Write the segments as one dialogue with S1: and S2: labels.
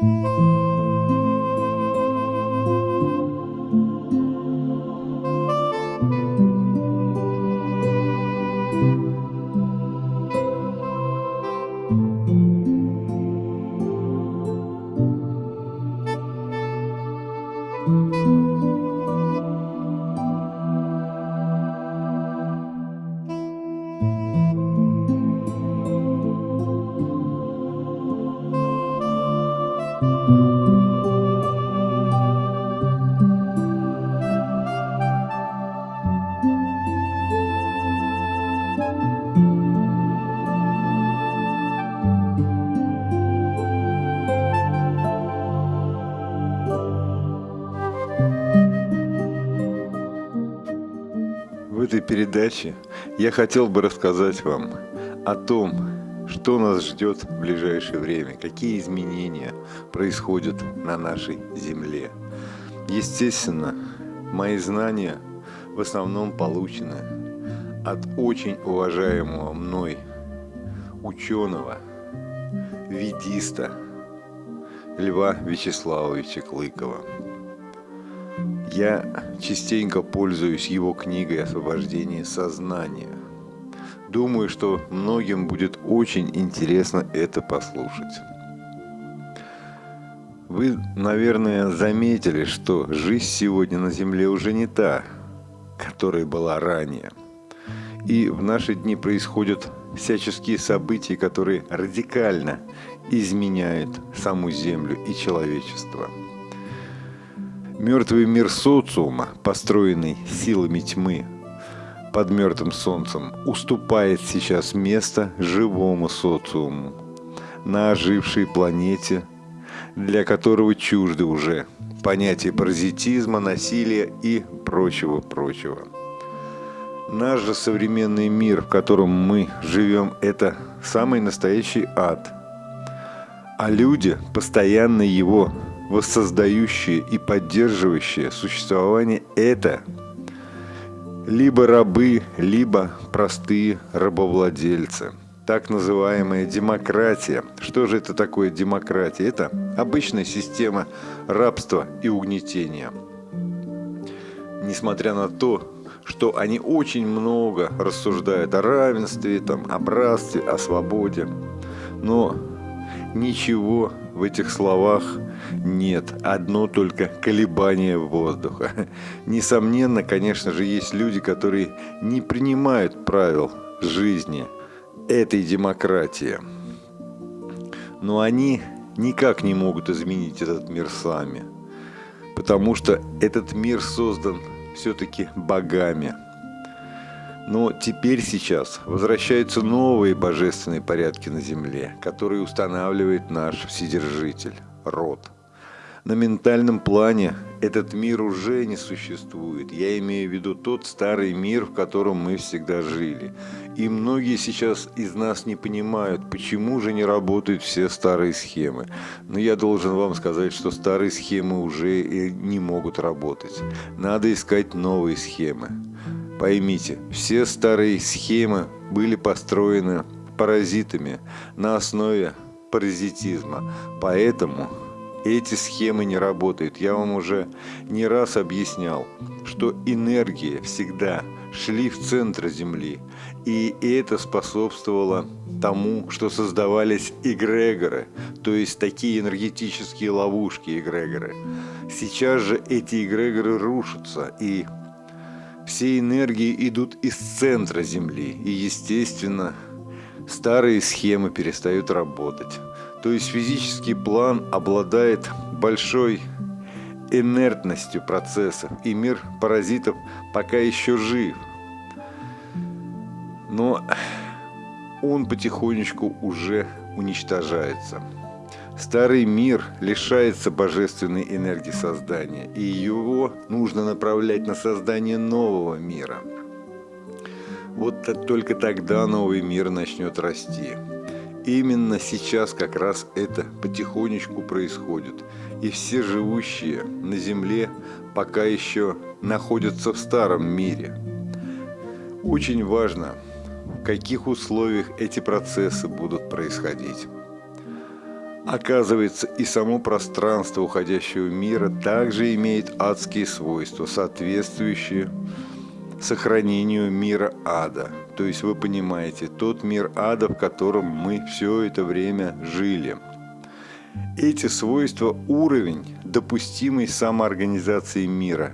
S1: этой передаче я хотел бы рассказать вам о том, что нас ждет в ближайшее время, какие изменения происходят на нашей Земле. Естественно, мои знания в основном получены от очень уважаемого мной ученого, ведиста Льва Вячеславовича Клыкова. Я частенько пользуюсь его книгой «Освобождение сознания». Думаю, что многим будет очень интересно это послушать. Вы, наверное, заметили, что жизнь сегодня на Земле уже не та, которая была ранее. И в наши дни происходят всяческие события, которые радикально изменяют саму Землю и человечество – Мертвый мир социума, построенный силами тьмы под мертвым солнцем, уступает сейчас место живому социуму на ожившей планете, для которого чужды уже понятия паразитизма, насилия и прочего-прочего. Наш же современный мир, в котором мы живем, это самый настоящий ад. А люди постоянно его воссоздающее и поддерживающее существование – это либо рабы, либо простые рабовладельцы. Так называемая демократия. Что же это такое демократия? Это обычная система рабства и угнетения. Несмотря на то, что они очень много рассуждают о равенстве, там, о братстве, о свободе, но ничего в этих словах нет, одно только колебание воздуха. Несомненно, конечно же, есть люди, которые не принимают правил жизни этой демократии. Но они никак не могут изменить этот мир сами. Потому что этот мир создан все-таки богами. Но теперь сейчас возвращаются новые божественные порядки на Земле, которые устанавливает наш Вседержитель, род. На ментальном плане этот мир уже не существует. Я имею в виду тот старый мир, в котором мы всегда жили. И многие сейчас из нас не понимают, почему же не работают все старые схемы. Но я должен вам сказать, что старые схемы уже не могут работать. Надо искать новые схемы. Поймите, все старые схемы были построены паразитами на основе паразитизма. Поэтому эти схемы не работают. Я вам уже не раз объяснял, что энергии всегда шли в центр Земли. И это способствовало тому, что создавались эгрегоры, то есть такие энергетические ловушки эгрегоры. Сейчас же эти эгрегоры рушатся, и все энергии идут из центра Земли. И, естественно, старые схемы перестают работать. То есть физический план обладает большой инертностью процессов, и мир паразитов пока еще жив. Но он потихонечку уже уничтожается. Старый мир лишается божественной энергии создания, и его нужно направлять на создание нового мира. Вот только тогда новый мир начнет расти. Именно сейчас как раз это потихонечку происходит. И все живущие на Земле пока еще находятся в старом мире. Очень важно, в каких условиях эти процессы будут происходить. Оказывается, и само пространство уходящего мира также имеет адские свойства, соответствующие сохранению мира ада. То есть вы понимаете, тот мир ада, в котором мы все это время жили. Эти свойства – уровень допустимой самоорганизации мира.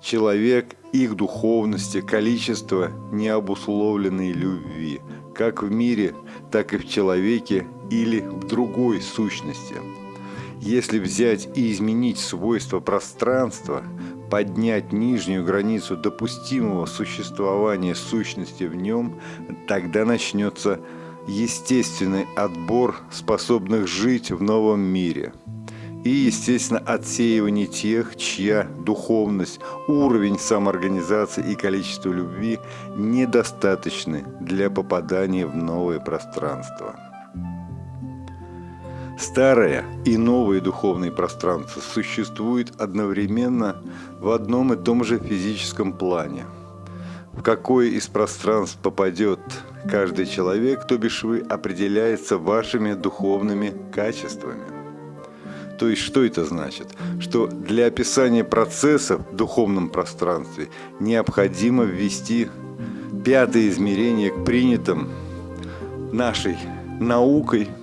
S1: Человек, их духовности, количество необусловленной любви, как в мире, так и в человеке или в другой сущности. Если взять и изменить свойства пространства, поднять нижнюю границу допустимого существования сущности в нем, тогда начнется естественный отбор способных жить в новом мире. И, естественно, отсеивание тех, чья духовность, уровень самоорганизации и количество любви недостаточны для попадания в новое пространство. Старое и новое духовное пространство существует одновременно в одном и том же физическом плане. В какое из пространств попадет каждый человек, то бишь вы, определяется вашими духовными качествами. То есть что это значит? Что для описания процессов в духовном пространстве необходимо ввести пятое измерение к принятым нашей наукой –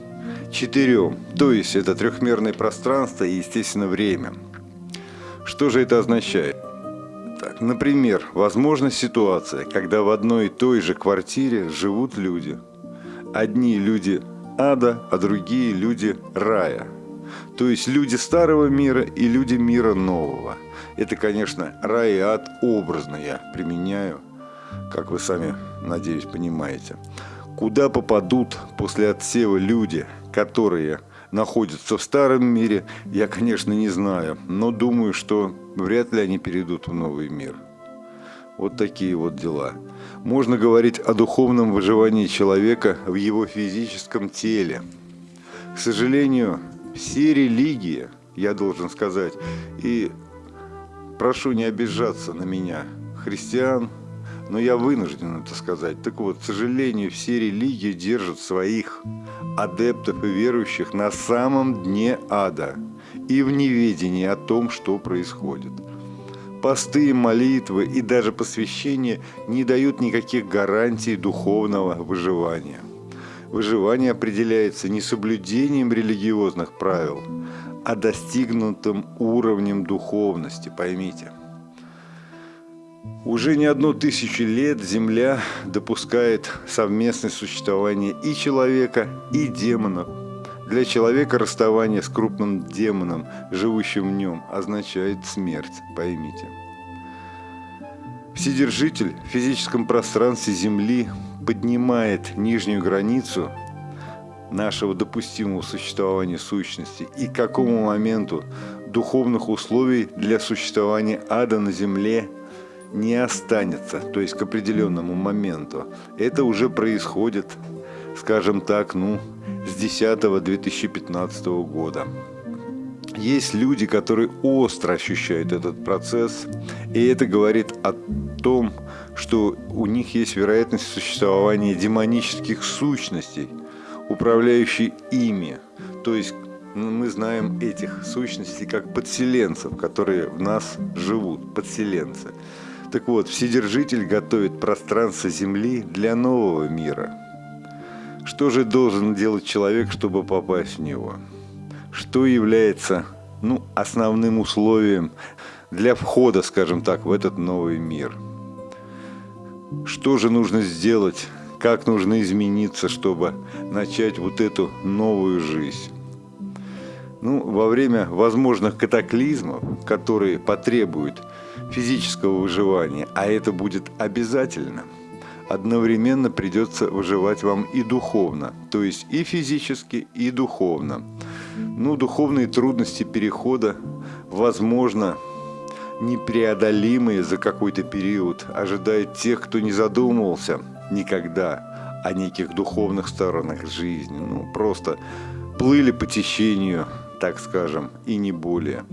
S1: четырем. То есть это трехмерное пространство и, естественно, время. Что же это означает? Так, например, возможна ситуация, когда в одной и той же квартире живут люди. Одни люди ада, а другие люди рая. То есть люди старого мира и люди мира нового. Это, конечно, рай и ад образно я применяю, как вы сами, надеюсь, понимаете. Куда попадут после отсева люди – которые находятся в старом мире, я, конечно, не знаю, но думаю, что вряд ли они перейдут в новый мир. Вот такие вот дела. Можно говорить о духовном выживании человека в его физическом теле. К сожалению, все религии, я должен сказать, и прошу не обижаться на меня, христиан, но я вынужден это сказать. Так вот, к сожалению, все религии держат своих адептов и верующих на самом дне ада и в неведении о том, что происходит. Посты, молитвы и даже посвящение не дают никаких гарантий духовного выживания. Выживание определяется не соблюдением религиозных правил, а достигнутым уровнем духовности, поймите – уже не одну тысячу лет Земля допускает совместное существование и человека, и демонов. Для человека расставание с крупным демоном, живущим в нем, означает смерть, поймите. Вседержитель в физическом пространстве Земли поднимает нижнюю границу нашего допустимого существования сущности и к какому моменту духовных условий для существования ада на Земле не останется, то есть к определенному моменту. Это уже происходит, скажем так, ну, с 10 2015 года. Есть люди, которые остро ощущают этот процесс, и это говорит о том, что у них есть вероятность существования демонических сущностей, управляющих ими. То есть ну, мы знаем этих сущностей как подселенцев, которые в нас живут, подселенцы. Так вот, Вседержитель готовит пространство Земли для нового мира. Что же должен делать человек, чтобы попасть в него? Что является ну, основным условием для входа, скажем так, в этот новый мир? Что же нужно сделать, как нужно измениться, чтобы начать вот эту новую жизнь? Ну, во время возможных катаклизмов, которые потребуют физического выживания, а это будет обязательно, одновременно придется выживать вам и духовно, то есть и физически, и духовно. Ну, духовные трудности перехода, возможно, непреодолимые за какой-то период, ожидают тех, кто не задумывался никогда о неких духовных сторонах жизни. Ну, просто плыли по течению, так скажем, и не более.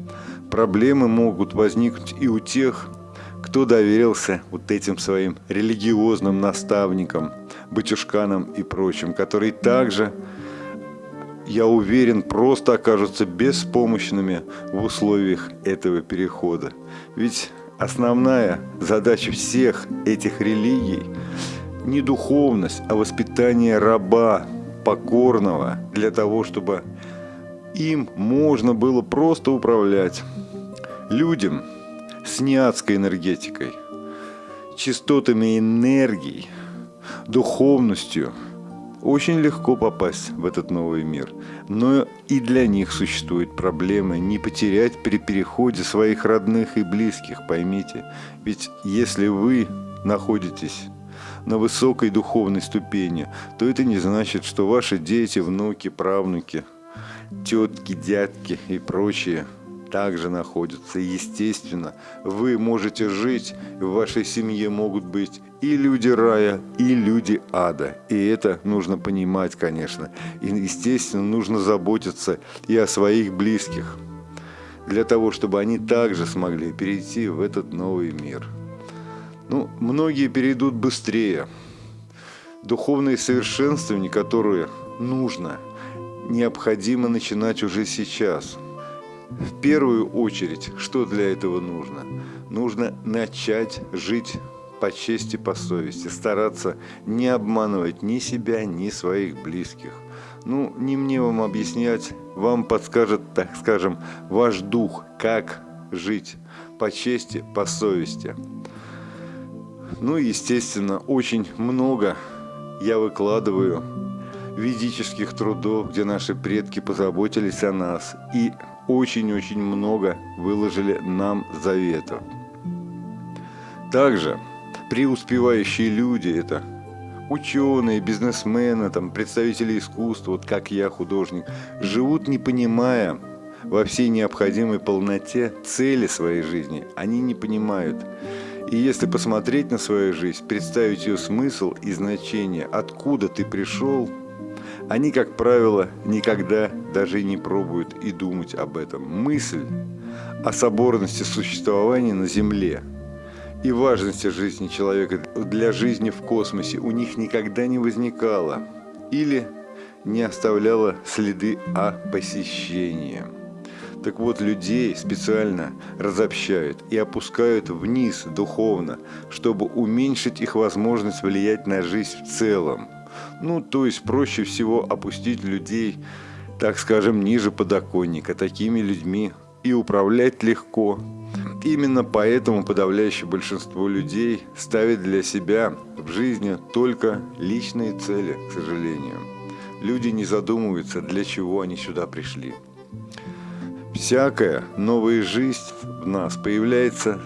S1: Проблемы могут возникнуть и у тех, кто доверился вот этим своим религиозным наставникам, батюшканам и прочим, которые также я уверен, просто окажутся беспомощными в условиях этого перехода. Ведь основная задача всех этих религий не духовность, а воспитание раба, покорного, для того, чтобы им можно было просто управлять. Людям с неадской энергетикой, частотами энергии, духовностью очень легко попасть в этот новый мир. Но и для них существует проблема не потерять при переходе своих родных и близких, поймите. Ведь если вы находитесь на высокой духовной ступени, то это не значит, что ваши дети, внуки, правнуки, тетки, дядки и прочие также находятся. естественно, вы можете жить, в вашей семье могут быть и люди рая, и люди ада. И это нужно понимать, конечно. И, естественно, нужно заботиться и о своих близких, для того, чтобы они также смогли перейти в этот новый мир. Ну, многие перейдут быстрее. Духовные совершенствования, которые нужно, необходимо начинать уже сейчас. В первую очередь, что для этого нужно? Нужно начать жить по чести, по совести, стараться не обманывать ни себя, ни своих близких. Ну, не мне вам объяснять, вам подскажет, так скажем, ваш дух, как жить по чести, по совести. Ну и, естественно, очень много я выкладываю ведических трудов, где наши предки позаботились о нас и очень-очень много выложили нам заветов. Также преуспевающие люди – это ученые, бизнесмены, там, представители искусства, вот как я, художник, живут не понимая во всей необходимой полноте цели своей жизни. Они не понимают. И если посмотреть на свою жизнь, представить ее смысл и значение, откуда ты пришел, они, как правило, никогда даже не пробуют и думать об этом. Мысль о соборности существования на Земле и важности жизни человека для жизни в космосе у них никогда не возникала или не оставляла следы о посещении. Так вот, людей специально разобщают и опускают вниз духовно, чтобы уменьшить их возможность влиять на жизнь в целом. Ну, то есть проще всего опустить людей, так скажем, ниже подоконника. Такими людьми и управлять легко. Именно поэтому подавляющее большинство людей ставит для себя в жизни только личные цели, к сожалению. Люди не задумываются, для чего они сюда пришли. Всякая новая жизнь в нас появляется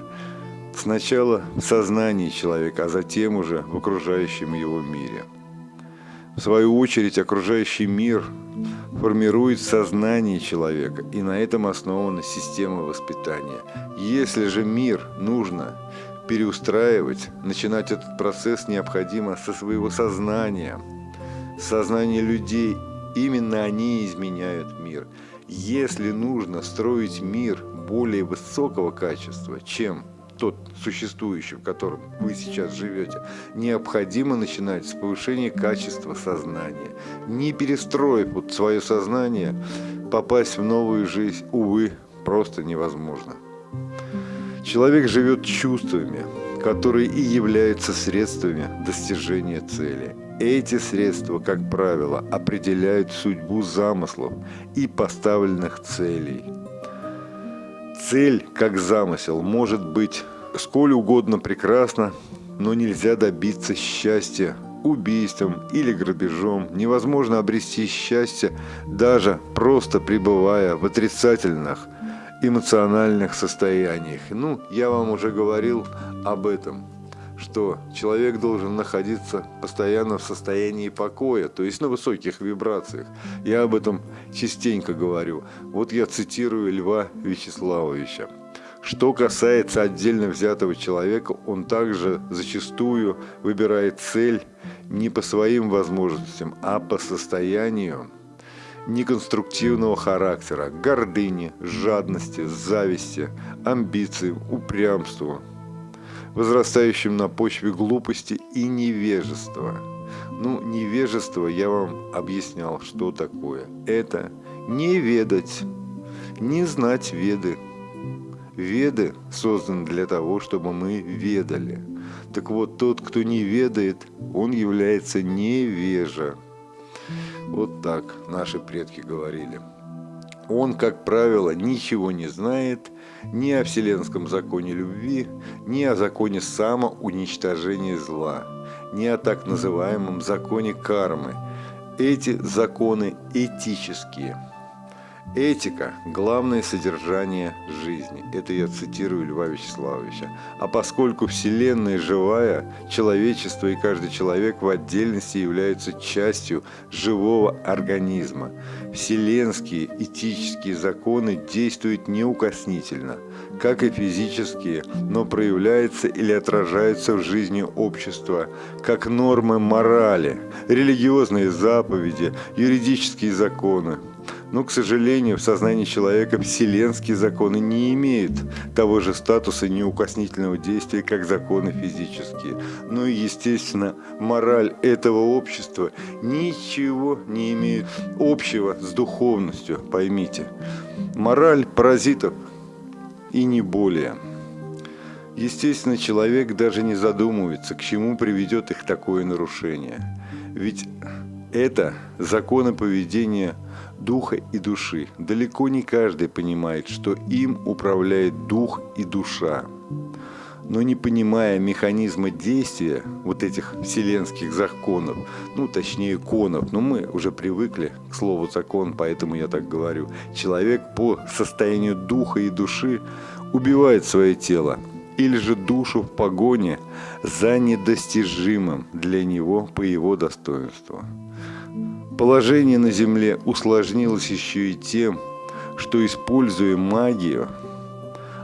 S1: сначала в сознании человека, а затем уже в окружающем его мире. В свою очередь, окружающий мир формирует сознание человека, и на этом основана система воспитания. Если же мир нужно переустраивать, начинать этот процесс необходимо со своего сознания, сознания людей, именно они изменяют мир – если нужно строить мир более высокого качества, чем тот существующий, в котором вы сейчас живете, необходимо начинать с повышения качества сознания. Не перестроив вот свое сознание, попасть в новую жизнь, увы, просто невозможно. Человек живет чувствами, которые и являются средствами достижения цели. Эти средства, как правило, определяют судьбу замыслов и поставленных целей. Цель, как замысел, может быть сколь угодно прекрасна, но нельзя добиться счастья убийством или грабежом. Невозможно обрести счастье, даже просто пребывая в отрицательных эмоциональных состояниях. Ну, я вам уже говорил об этом что человек должен находиться постоянно в состоянии покоя, то есть на высоких вибрациях. Я об этом частенько говорю. Вот я цитирую Льва Вячеславовича. Что касается отдельно взятого человека, он также зачастую выбирает цель не по своим возможностям, а по состоянию неконструктивного характера, гордыни, жадности, зависти, амбициям, упрямству, возрастающим на почве глупости и невежества. Ну, невежество я вам объяснял, что такое. Это не ведать, не знать веды. Веды созданы для того, чтобы мы ведали. Так вот, тот, кто не ведает, он является невежа. Вот так наши предки говорили. Он, как правило, ничего не знает ни о вселенском законе любви, ни о законе самоуничтожения зла, ни о так называемом законе кармы. Эти законы этические – Этика – главное содержание жизни. Это я цитирую Льва Вячеславовича. А поскольку Вселенная живая, человечество и каждый человек в отдельности являются частью живого организма. Вселенские этические законы действуют неукоснительно, как и физические, но проявляются или отражаются в жизни общества, как нормы морали, религиозные заповеди, юридические законы, но, к сожалению, в сознании человека вселенские законы не имеют того же статуса неукоснительного действия, как законы физические. Ну и, естественно, мораль этого общества ничего не имеет общего с духовностью, поймите. Мораль паразитов и не более. Естественно, человек даже не задумывается, к чему приведет их такое нарушение. Ведь это законы поведения духа и души. Далеко не каждый понимает, что им управляет дух и душа. Но не понимая механизма действия вот этих вселенских законов, ну точнее конов, но мы уже привыкли к слову закон, поэтому я так говорю, человек по состоянию духа и души убивает свое тело, или же душу в погоне за недостижимым для него по его достоинству. Положение на Земле усложнилось еще и тем, что, используя магию,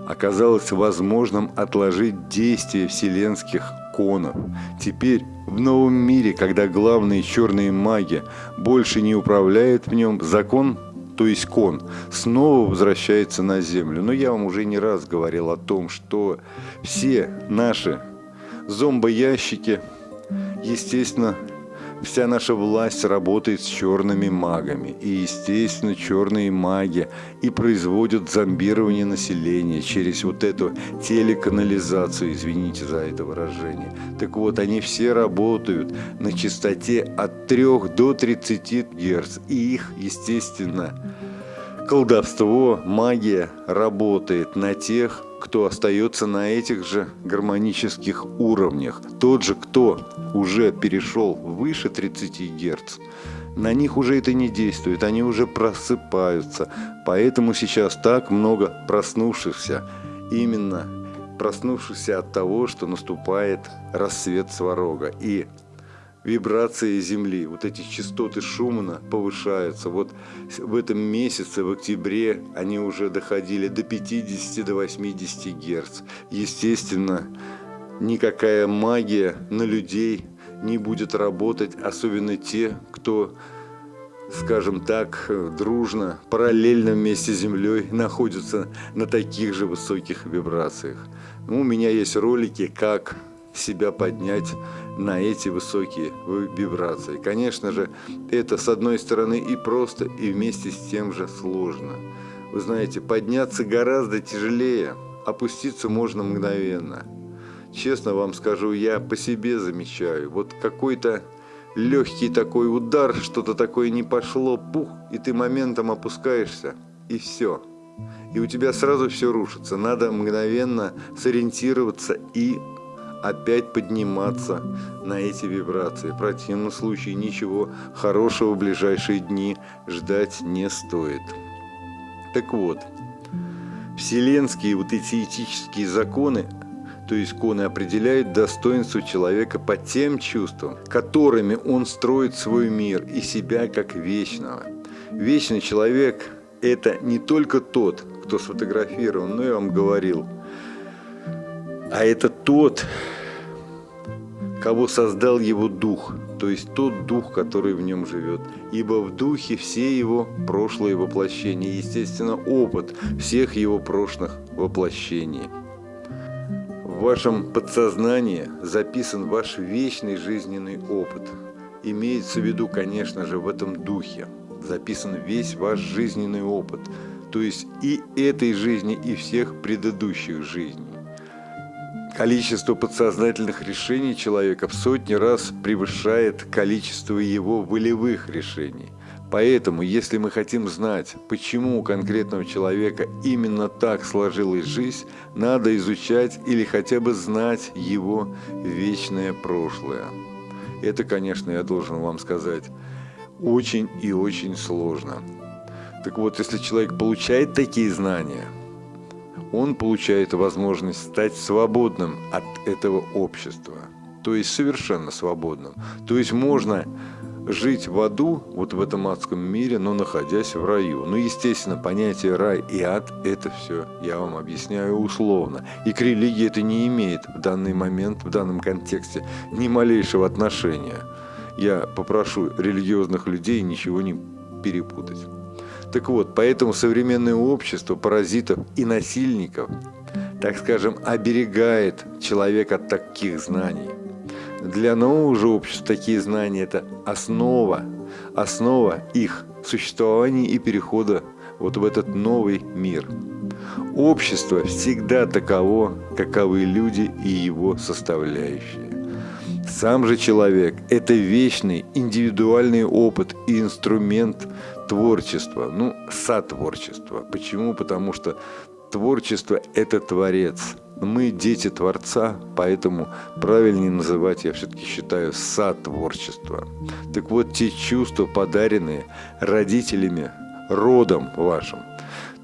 S1: оказалось возможным отложить действие вселенских конов. Теперь в новом мире, когда главные черные маги больше не управляют в нем, закон, то есть кон, снова возвращается на Землю. Но я вам уже не раз говорил о том, что все наши зомбоящики, естественно, Вся наша власть работает с черными магами. И, естественно, черные маги и производят зомбирование населения через вот эту телеканализацию, извините за это выражение. Так вот, они все работают на частоте от 3 до 30 Гц. И их, естественно, колдовство, магия работает на тех, кто остается на этих же гармонических уровнях. Тот же, кто уже перешел выше 30 Гц, на них уже это не действует, они уже просыпаются. Поэтому сейчас так много проснувшихся, именно проснувшихся от того, что наступает рассвет Сварога. И вибрации Земли, вот эти частоты Шумана повышаются. Вот в этом месяце, в октябре, они уже доходили до 50 до 80 Герц. Естественно, никакая магия на людей не будет работать, особенно те, кто скажем так, дружно, параллельно вместе с Землей находятся на таких же высоких вибрациях. Ну, у меня есть ролики, как себя поднять на эти высокие вибрации. Конечно же, это с одной стороны и просто, и вместе с тем же сложно. Вы знаете, подняться гораздо тяжелее, опуститься можно мгновенно. Честно вам скажу, я по себе замечаю, вот какой-то легкий такой удар, что-то такое не пошло, пух, и ты моментом опускаешься, и все. И у тебя сразу все рушится. Надо мгновенно сориентироваться и опять подниматься на эти вибрации. В противном случае ничего хорошего в ближайшие дни ждать не стоит. Так вот, вселенские вот эти этические законы, то есть коны определяют достоинство человека по тем чувствам, которыми он строит свой мир и себя как вечного. Вечный человек – это не только тот, кто сфотографирован, но я вам говорил, а это тот, кого создал его дух, то есть тот дух, который в нем живет. Ибо в духе все его прошлые воплощения, естественно, опыт всех его прошлых воплощений. В вашем подсознании записан ваш вечный жизненный опыт. Имеется в виду, конечно же, в этом духе записан весь ваш жизненный опыт, то есть и этой жизни, и всех предыдущих жизней. Количество подсознательных решений человека в сотни раз превышает количество его волевых решений. Поэтому, если мы хотим знать, почему у конкретного человека именно так сложилась жизнь, надо изучать или хотя бы знать его вечное прошлое. Это, конечно, я должен вам сказать, очень и очень сложно. Так вот, если человек получает такие знания, он получает возможность стать свободным от этого общества. То есть совершенно свободным. То есть можно жить в аду, вот в этом адском мире, но находясь в раю. Ну, естественно, понятие рай и ад – это все, я вам объясняю условно. И к религии это не имеет в данный момент, в данном контексте ни малейшего отношения. Я попрошу религиозных людей ничего не перепутать. Так вот, поэтому современное общество паразитов и насильников, так скажем, оберегает человека от таких знаний. Для нового же общества такие знания – это основа, основа их существования и перехода вот в этот новый мир. Общество всегда таково, каковы люди и его составляющие. Сам же человек – это вечный индивидуальный опыт и инструмент творчества, ну, сотворчества. Почему? Потому что творчество – это творец. Мы дети Творца, поэтому правильнее называть, я все-таки считаю, сотворчество. Так вот, те чувства, подаренные родителями, родом вашим.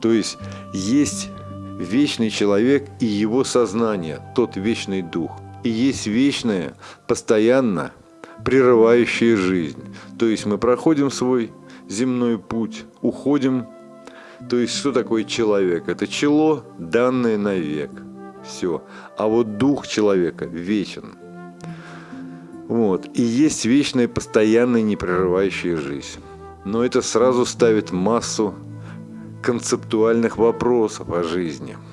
S1: То есть, есть вечный человек и его сознание, тот вечный дух – и есть вечное, постоянно прерывающее жизнь. То есть мы проходим свой земной путь, уходим. То есть что такое человек? Это чело, данное навек. Все. А вот дух человека вечен. Вот. И есть вечная, постоянная, непрерывающая жизнь. Но это сразу ставит массу концептуальных вопросов о жизни –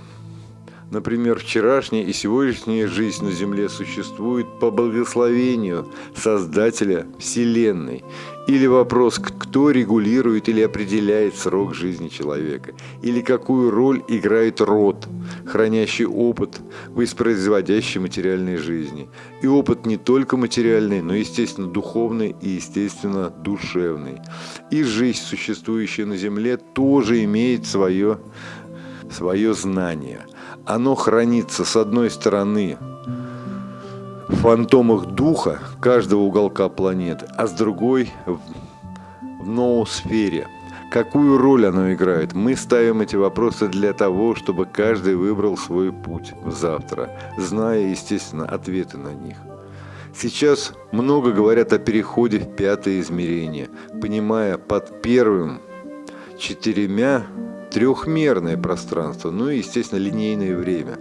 S1: Например, вчерашняя и сегодняшняя жизнь на Земле существует по благословению Создателя Вселенной. Или вопрос, кто регулирует или определяет срок жизни человека. Или какую роль играет род, хранящий опыт, воспроизводящий материальной жизни. И опыт не только материальный, но, естественно, духовный и, естественно, душевный. И жизнь, существующая на Земле, тоже имеет свое, свое знание – оно хранится с одной стороны в фантомах духа каждого уголка планеты, а с другой в ноосфере. Какую роль оно играет? Мы ставим эти вопросы для того, чтобы каждый выбрал свой путь в завтра, зная, естественно, ответы на них. Сейчас много говорят о переходе в пятое измерение, понимая под первым четырьмя трехмерное пространство, ну и, естественно, линейное время.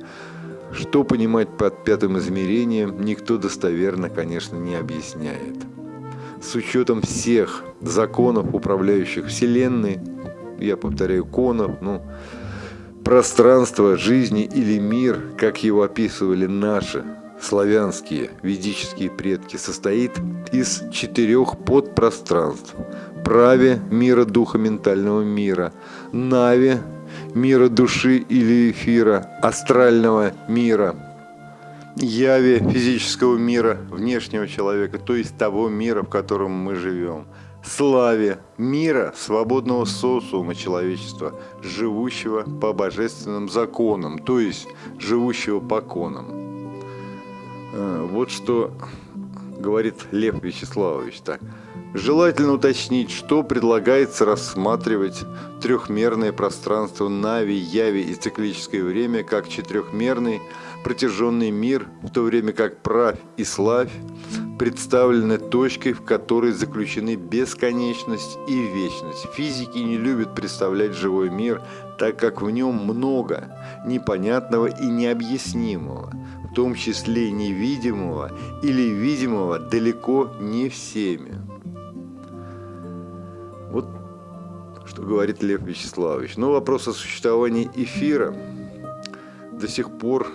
S1: Что понимать под пятым измерением, никто достоверно, конечно, не объясняет. С учетом всех законов, управляющих Вселенной, я повторяю, конов, ну, пространство жизни или мир, как его описывали наши славянские ведические предки, состоит из четырех подпространств – праве мира духа ментального мира, нави мира души или эфира, астрального мира, яви физического мира, внешнего человека, то есть того мира, в котором мы живем, славе мира свободного социума человечества, живущего по божественным законам, то есть живущего по конам. Э, вот что говорит Лев Вячеславович так. Желательно уточнить, что предлагается рассматривать трехмерное пространство Нави, Яви и циклическое время как четырехмерный протяженный мир, в то время как Правь и Славь представлены точкой, в которой заключены бесконечность и вечность. Физики не любят представлять живой мир, так как в нем много непонятного и необъяснимого, в том числе невидимого или видимого далеко не всеми. Что говорит Лев Вячеславович. Но вопрос о существовании эфира до сих пор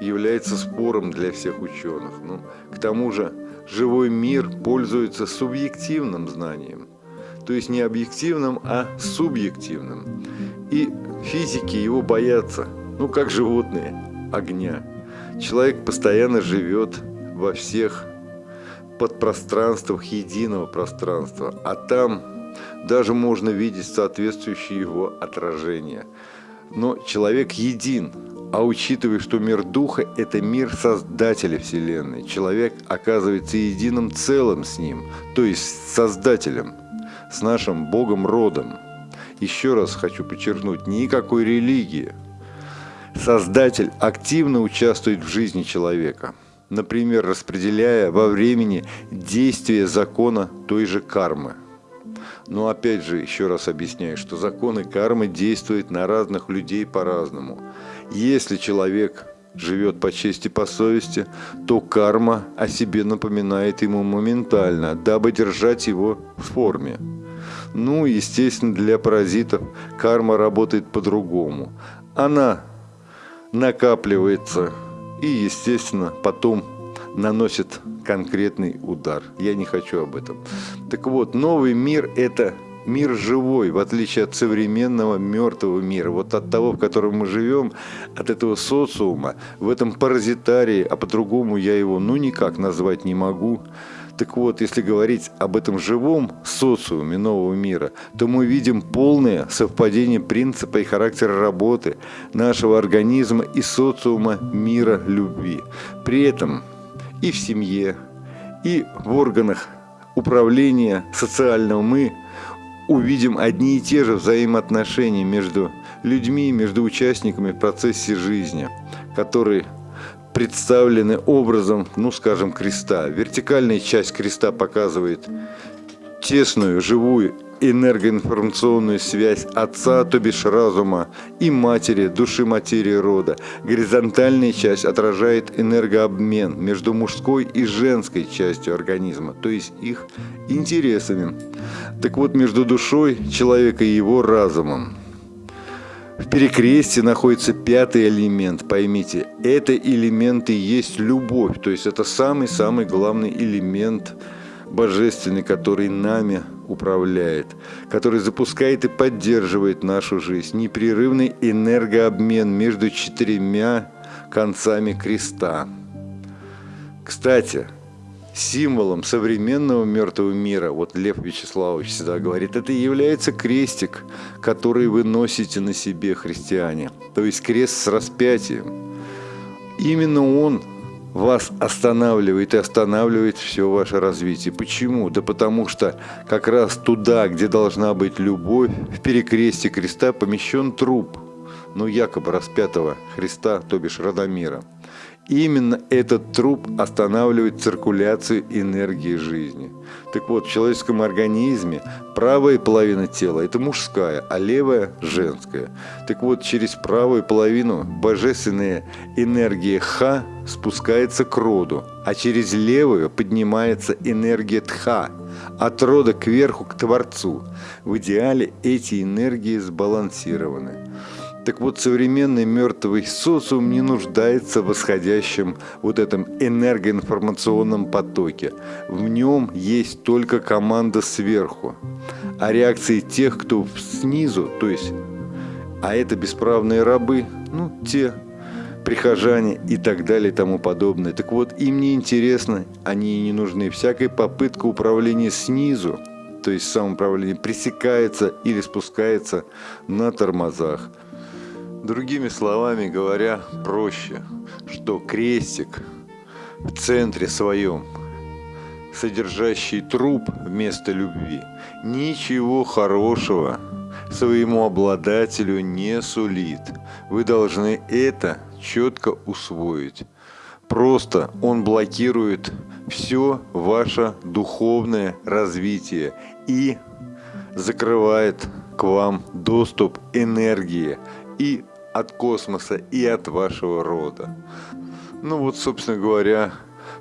S1: является спором для всех ученых. Ну, к тому же живой мир пользуется субъективным знанием. То есть не объективным, а субъективным. И физики его боятся, ну как животные, огня. Человек постоянно живет во всех подпространствах единого пространства, а там даже можно видеть соответствующие его отражения. Но человек един, а учитывая, что мир Духа – это мир Создателя Вселенной, человек оказывается единым целым с Ним, то есть Создателем, с нашим Богом-родом. Еще раз хочу подчеркнуть, никакой религии. Создатель активно участвует в жизни человека – например, распределяя во времени действие закона той же кармы. Но опять же, еще раз объясняю, что законы кармы действуют на разных людей по-разному. Если человек живет по чести, по совести, то карма о себе напоминает ему моментально, дабы держать его в форме. Ну, естественно, для паразитов карма работает по-другому. Она накапливается и, естественно, потом наносит конкретный удар. Я не хочу об этом. Так вот, новый мир – это мир живой, в отличие от современного мертвого мира. Вот от того, в котором мы живем, от этого социума, в этом паразитарии, а по-другому я его ну никак назвать не могу. Так вот, если говорить об этом живом социуме нового мира, то мы видим полное совпадение принципа и характера работы нашего организма и социума мира любви. При этом и в семье, и в органах управления социального мы увидим одни и те же взаимоотношения между людьми, между участниками в процессе жизни, которые представлены образом, ну скажем, креста. Вертикальная часть креста показывает тесную, живую энергоинформационную связь отца, то бишь разума, и матери, души материи рода. Горизонтальная часть отражает энергообмен между мужской и женской частью организма, то есть их интересами. Так вот, между душой человека и его разумом. В перекрестии находится пятый элемент, поймите, это элемент и есть любовь, то есть это самый-самый главный элемент божественный, который нами управляет, который запускает и поддерживает нашу жизнь. Непрерывный энергообмен между четырьмя концами креста. Кстати, символом современного мертвого мира, вот Лев Вячеславович всегда говорит, это является крестик, который вы носите на себе, христиане. То есть крест с распятием. Именно он вас останавливает и останавливает все ваше развитие. Почему? Да потому что как раз туда, где должна быть любовь, в перекресте креста помещен труп, ну якобы распятого Христа, то бишь Радомира. Именно этот труп останавливает циркуляцию энергии жизни. Так вот, в человеческом организме правая половина тела – это мужская, а левая – женская. Так вот, через правую половину божественная энергия Ха спускается к роду, а через левую поднимается энергия Тха, от рода кверху к Творцу. В идеале эти энергии сбалансированы. Так вот, современный мертвый социум не нуждается в восходящем вот этом энергоинформационном потоке. В нем есть только команда сверху. А реакции тех, кто снизу, то есть, а это бесправные рабы, ну, те прихожане и так далее и тому подобное. Так вот, им не интересно, они и не нужны. Всякая попытка управления снизу, то есть самоуправление, пресекается или спускается на тормозах. Другими словами говоря, проще, что крестик в центре своем, содержащий труп вместо любви, ничего хорошего своему обладателю не сулит. Вы должны это четко усвоить. Просто он блокирует все ваше духовное развитие и закрывает к вам доступ энергии и от космоса и от вашего рода. Ну вот, собственно говоря,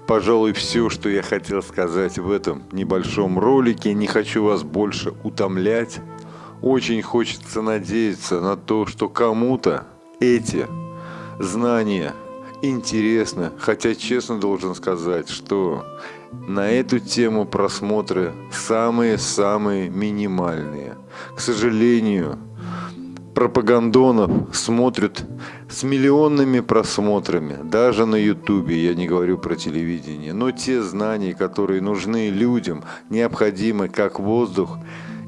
S1: пожалуй, все, что я хотел сказать в этом небольшом ролике. Не хочу вас больше утомлять. Очень хочется надеяться на то, что кому-то эти знания интересны. Хотя честно должен сказать, что на эту тему просмотры самые-самые минимальные. К сожалению, пропагандонов смотрят с миллионными просмотрами, даже на ютубе, я не говорю про телевидение, но те знания, которые нужны людям, необходимы как воздух,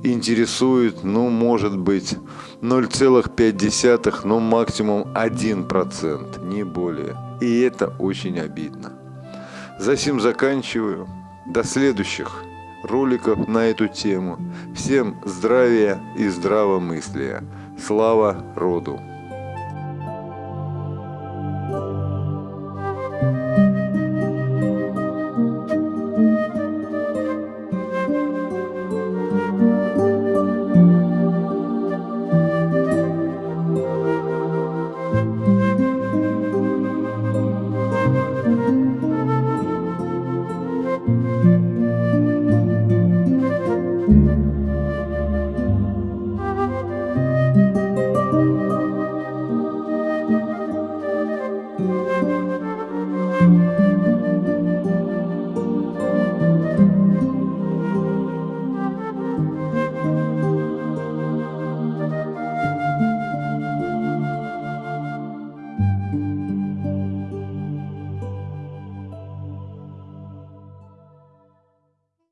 S1: интересуют, ну, может быть, 0,5, ну, максимум 1%, не более. И это очень обидно. Засим заканчиваю. До следующих роликов на эту тему. Всем здравия и здравомыслия. Слава роду!